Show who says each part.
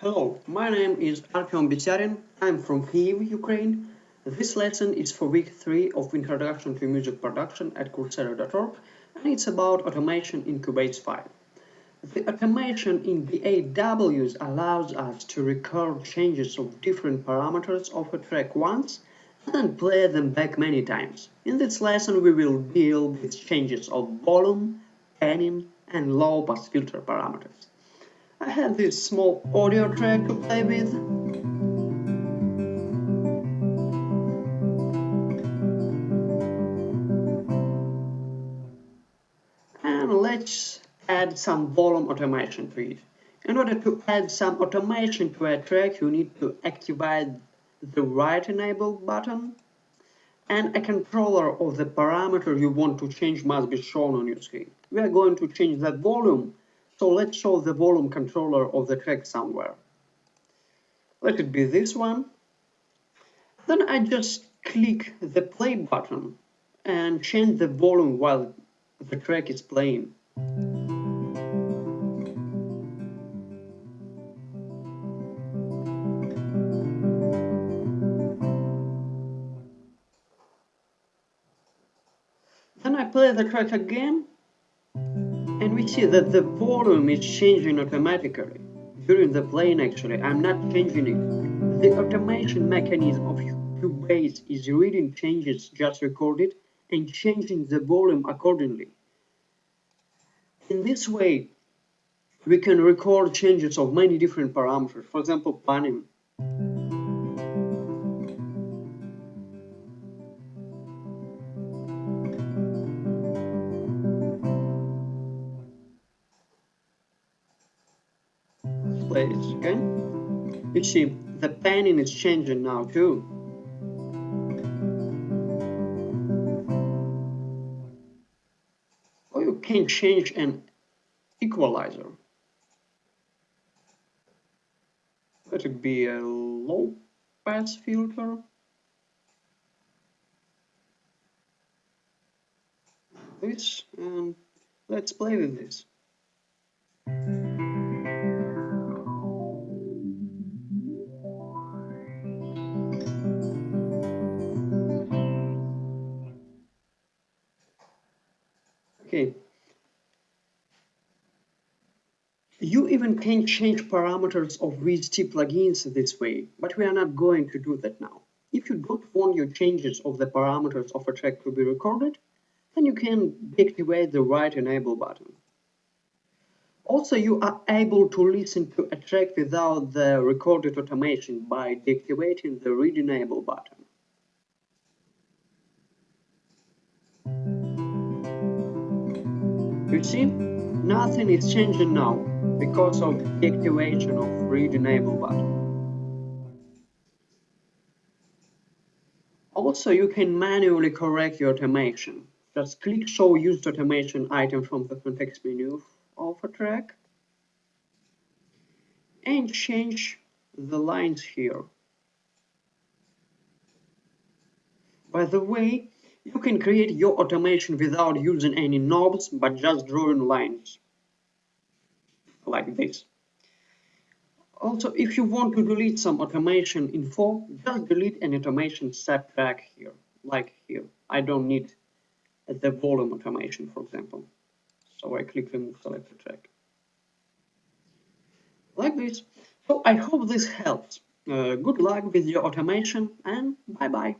Speaker 1: Hello, my name is Artyom Betyarin. I'm from Kyiv, Ukraine. This lesson is for week 3 of Introduction to Music Production at Coursera.org and it's about automation in Cubase 5. The automation in the AWs allows us to record changes of different parameters of a track once and then play them back many times. In this lesson we will deal with changes of volume, panning and low pass filter parameters. I have this small audio track to play with. And let's add some volume automation to it. In order to add some automation to a track, you need to activate the write enable button and a controller of the parameter you want to change must be shown on your screen. We are going to change the volume so let's show the volume controller of the track somewhere. Let it be this one. Then I just click the play button and change the volume while the track is playing. Then I play the track again and we see that the volume is changing automatically. During the playing actually I'm not changing it. The automation mechanism of Cubase is reading changes just recorded and changing the volume accordingly. In this way we can record changes of many different parameters. For example panning okay? You see, the panning is changing now too. Or you can change an equalizer. Let it be a low pass filter. This, and let's play with this. Okay. You even can change parameters of VST plugins this way, but we are not going to do that now. If you don't want your changes of the parameters of a track to be recorded, then you can deactivate the write enable button. Also, you are able to listen to a track without the recorded automation by deactivating the read enable button. You see, nothing is changing now because of the activation of read enable button. Also, you can manually correct your automation. Just click show used automation item from the context menu of a track and change the lines here. By the way, you can create your automation without using any knobs, but just drawing lines. Like this. Also, if you want to delete some automation info, just delete an automation set back here, like here. I don't need the volume automation, for example. So I click remove selected track. Like this. So I hope this helps. Uh, good luck with your automation and bye bye.